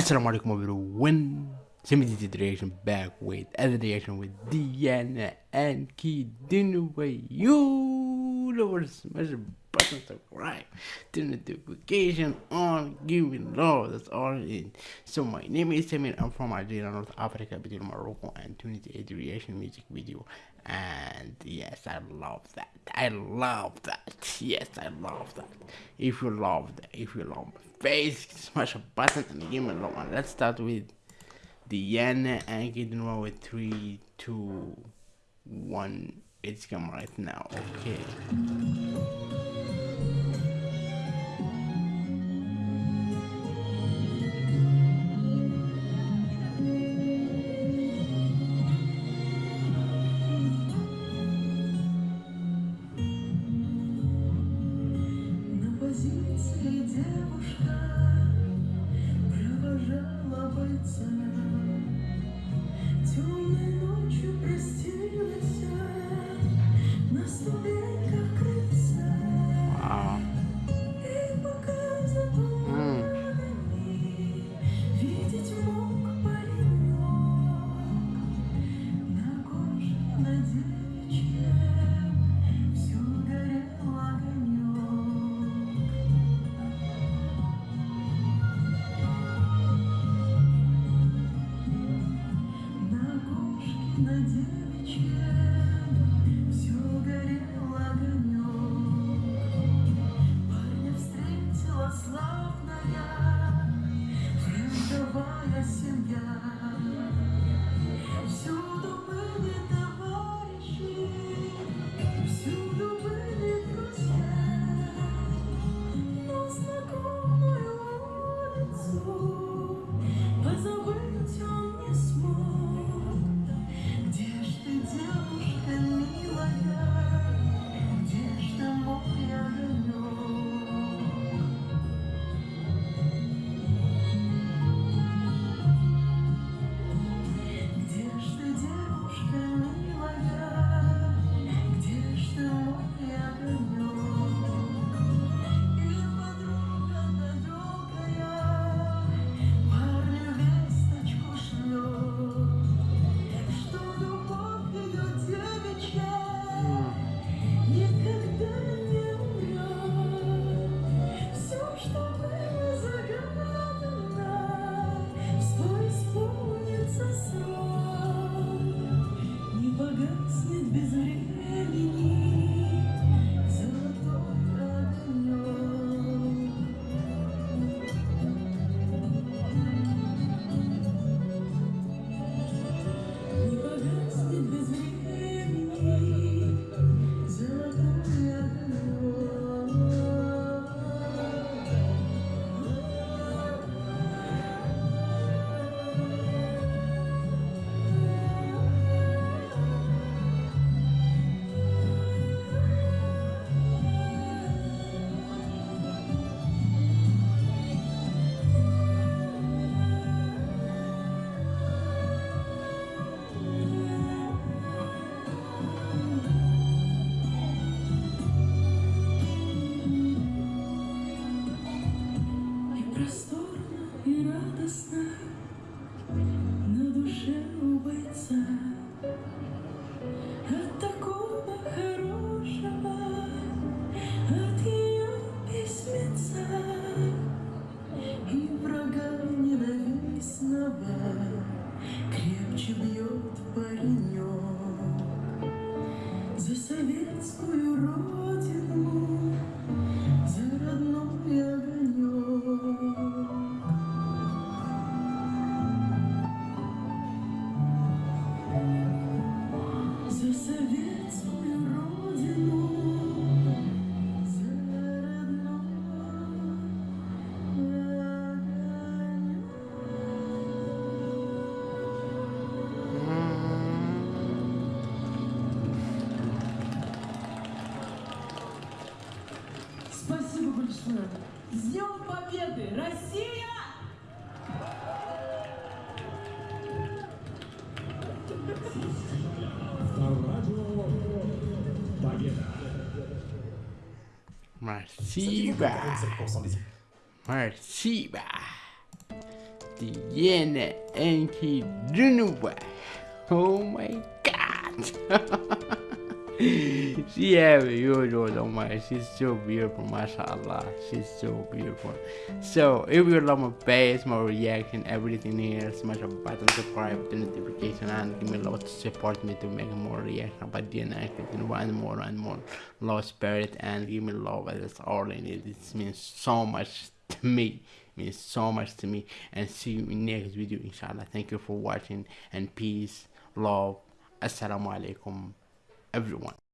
Assalamu alaikum everyone. Simity reaction back with other reaction with Diana and Kid Dinaway. You know button, subscribe, turn the notification on, give me love. That's all it is. So my name is Samir. I'm from Algeria, North Africa, between Morocco and Tunisia. The reaction music video, and yes, I love that. I love that. Yes, I love that. If you love that, if you love my face, smash a button and give me love. And let's start with Diana Ankudinova with three, two, one. It's coming right now. Okay. inside. Oh. Точно. Сделал победы! Россия! Спасибо! Спасибо! Диена Энки Дунова! О май гад! she have huge on my she's so beautiful mashallah. She's so beautiful. So if you love my face my reaction everything here smash a button subscribe the notification and give me a lot to support me to make more reaction about the and more and more. Love spirit and give me love. That's all i need. This means so much to me. Means so much to me. And see you in next video inshallah. Thank you for watching. And peace love. Assalamu alaikum everyone